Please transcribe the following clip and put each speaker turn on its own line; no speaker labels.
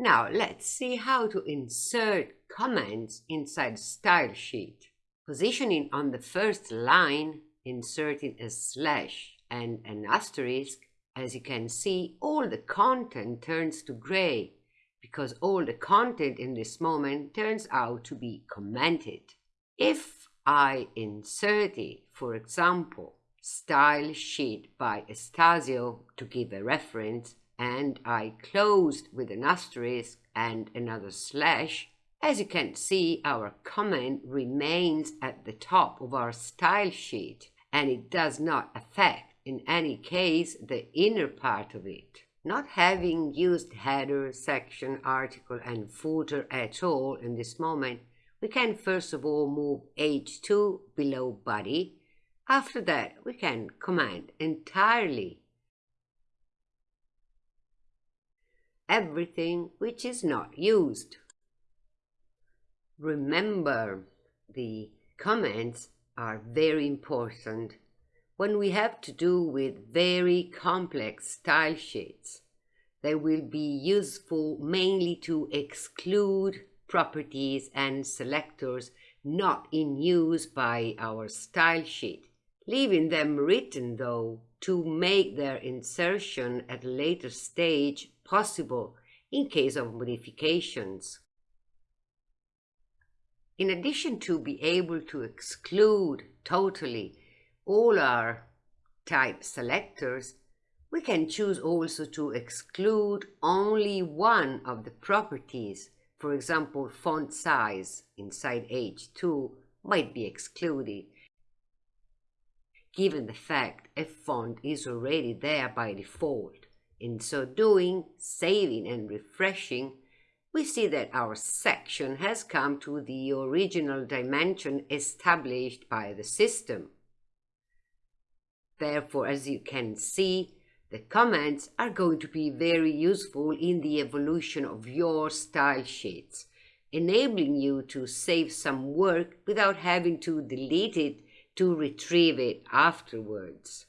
Now let's see how to insert comments inside style sheet. Positioning on the first line, inserting a slash and an asterisk, as you can see, all the content turns to gray because all the content in this moment turns out to be commented. If I inserted, for example, style sheet by Estasio to give a reference, and I closed with an asterisk and another slash, as you can see, our comment remains at the top of our style sheet and it does not affect in any case the inner part of it. Not having used header, section, article and footer at all in this moment, we can first of all move H2 below body. After that, we can comment entirely everything which is not used. Remember, the comments are very important when we have to do with very complex style sheets. They will be useful mainly to exclude properties and selectors not in use by our style sheet, leaving them written though to make their insertion at a later stage possible in case of modifications. In addition to be able to exclude totally all our type selectors, we can choose also to exclude only one of the properties. For example, font size inside H2 might be excluded, given the fact a font is already there by default. In so doing, saving and refreshing, we see that our section has come to the original dimension established by the system. Therefore, as you can see, the comments are going to be very useful in the evolution of your style sheets, enabling you to save some work without having to delete it to retrieve it afterwards.